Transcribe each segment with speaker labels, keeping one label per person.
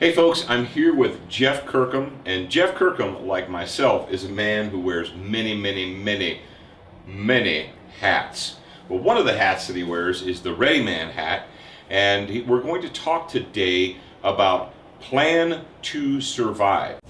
Speaker 1: Hey folks, I'm here with Jeff Kirkham, and Jeff Kirkham, like myself, is a man who wears many, many, many, many hats. Well, one of the hats that he wears is the Ready Man hat, and we're going to talk today about Plan to Survive.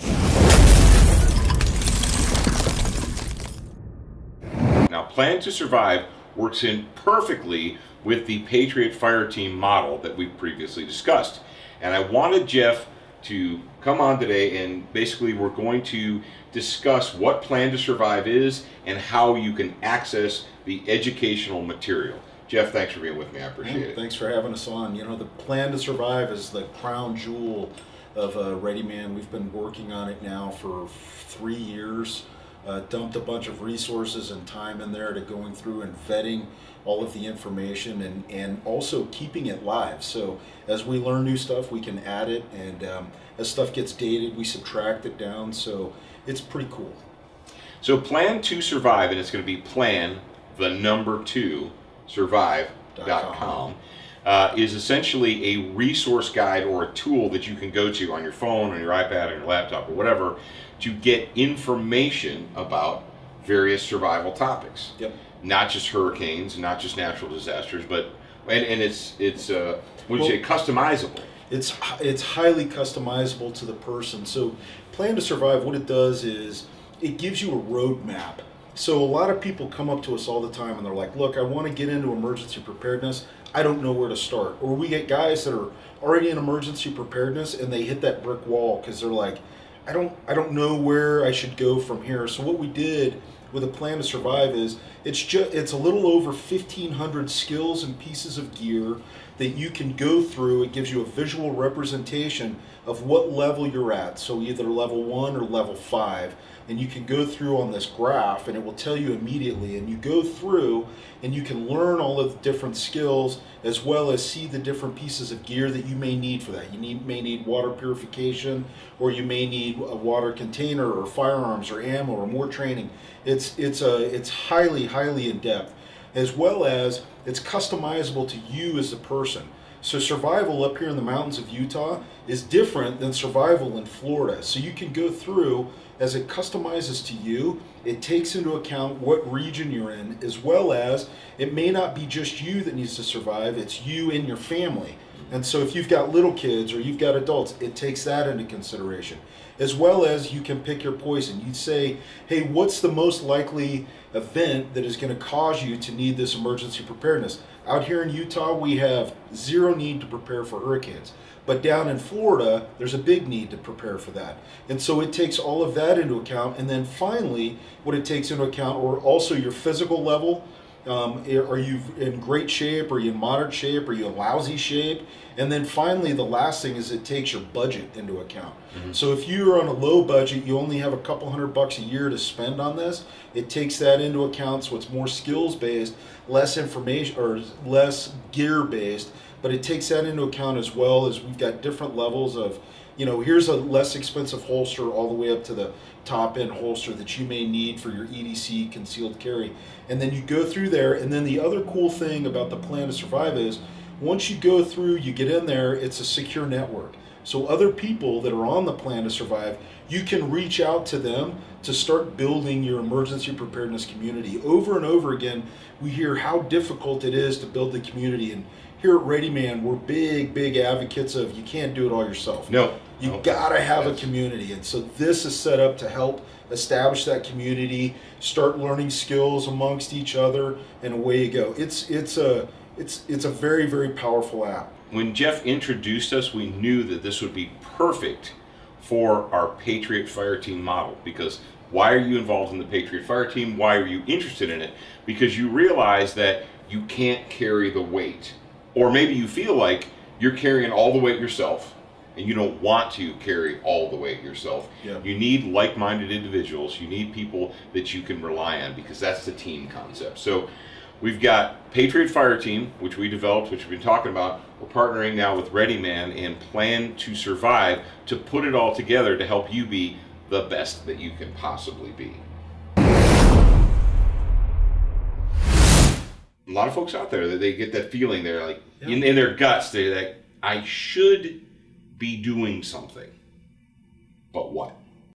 Speaker 1: Now, Plan to Survive works in perfectly with the Patriot Fire Team model that we've previously discussed. And I wanted Jeff to come on today and basically we're going to discuss what Plan to Survive is and how you can access the educational material. Jeff, thanks for being with me. I appreciate
Speaker 2: yeah,
Speaker 1: it.
Speaker 2: Thanks for having us on. You know, the Plan to Survive is the crown jewel of uh, Ready Man. We've been working on it now for three years uh, dumped a bunch of resources and time in there to going through and vetting all of the information and, and also keeping it live. So as we learn new stuff, we can add it, and um, as stuff gets dated, we subtract it down. So it's pretty cool.
Speaker 1: So plan to survive, and it's going to be plan the number two survive.com. Uh, is essentially a resource guide or a tool that you can go to on your phone, on your iPad, on your laptop, or whatever to get information about various survival topics.
Speaker 2: Yep.
Speaker 1: Not just hurricanes, not just natural disasters, but and, and it's it's uh, would well, you say customizable.
Speaker 2: It's it's highly customizable to the person. So, Plan to Survive, what it does is it gives you a roadmap. So a lot of people come up to us all the time and they're like, "Look, I want to get into emergency preparedness. I don't know where to start." Or we get guys that are already in emergency preparedness and they hit that brick wall because they're like, I don't I don't know where I should go from here. So what we did with a plan to survive is it's just it's a little over 1500 skills and pieces of gear that you can go through. It gives you a visual representation of what level you're at. So either level 1 or level 5 and you can go through on this graph and it will tell you immediately and you go through and you can learn all of the different skills as well as see the different pieces of gear that you may need for that. You need, may need water purification or you may need a water container or firearms or ammo or more training. It's, it's, a, it's highly, highly in depth as well as it's customizable to you as a person. So survival up here in the mountains of Utah is different than survival in Florida. So you can go through as it customizes to you, it takes into account what region you're in, as well as it may not be just you that needs to survive, it's you and your family. And so if you've got little kids or you've got adults, it takes that into consideration. As well as you can pick your poison. You'd say, hey, what's the most likely event that is going to cause you to need this emergency preparedness? Out here in Utah, we have zero need to prepare for hurricanes. But down in Florida, there's a big need to prepare for that. And so it takes all of that into account. And then finally, what it takes into account, or also your physical level, um, are you in great shape? Are you in moderate shape? Are you in lousy shape? And then finally, the last thing is it takes your budget into account. Mm-hmm. So if you're on a low budget, you only have a couple hundred bucks a year to spend on this. It takes that into account. So it's more skills based, less information or less gear based but it takes that into account as well as we've got different levels of you know here's a less expensive holster all the way up to the top end holster that you may need for your EDC concealed carry. And then you go through there and then the other cool thing about the plan to survive is once you go through you get in there it's a secure network. So other people that are on the plan to survive you can reach out to them to start building your emergency preparedness community. Over and over again we hear how difficult it is to build the community and here at Ready Man, we're big, big advocates of you can't do it all yourself.
Speaker 1: No.
Speaker 2: You
Speaker 1: no.
Speaker 2: gotta have yes. a community. And so this is set up to help establish that community, start learning skills amongst each other, and away you go. It's it's a it's it's a very, very powerful app.
Speaker 1: When Jeff introduced us, we knew that this would be perfect for our Patriot Fire Team model because why are you involved in the Patriot Fire Team? Why are you interested in it? Because you realize that you can't carry the weight or maybe you feel like you're carrying all the weight yourself and you don't want to carry all the weight yourself.
Speaker 2: Yeah.
Speaker 1: You need like-minded individuals. You need people that you can rely on because that's the team concept. So we've got Patriot Fire Team, which we developed, which we've been talking about. We're partnering now with Ready Man and Plan to Survive to put it all together to help you be the best that you can possibly be. Lot of folks out there that they get that feeling they're like yeah. in, in their guts they're like i should be doing something. But what?